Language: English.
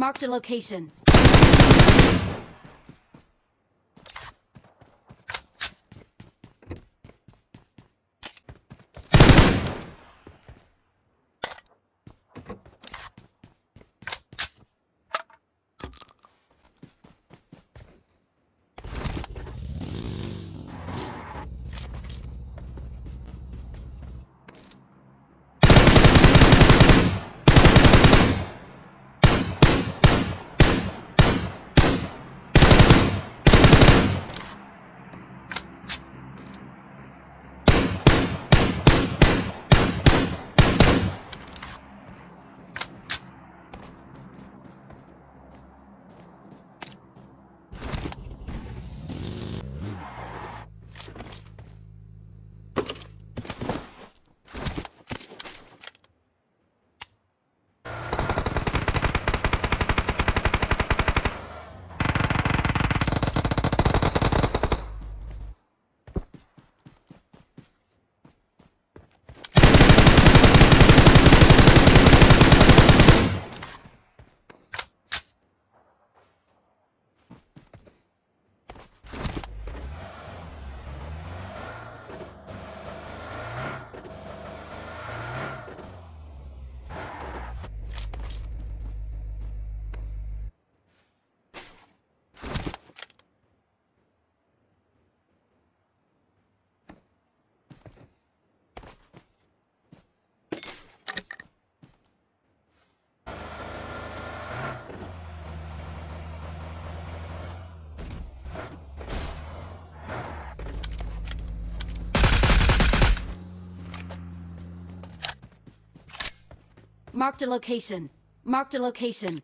Marked a location. Marked a location. Marked a location.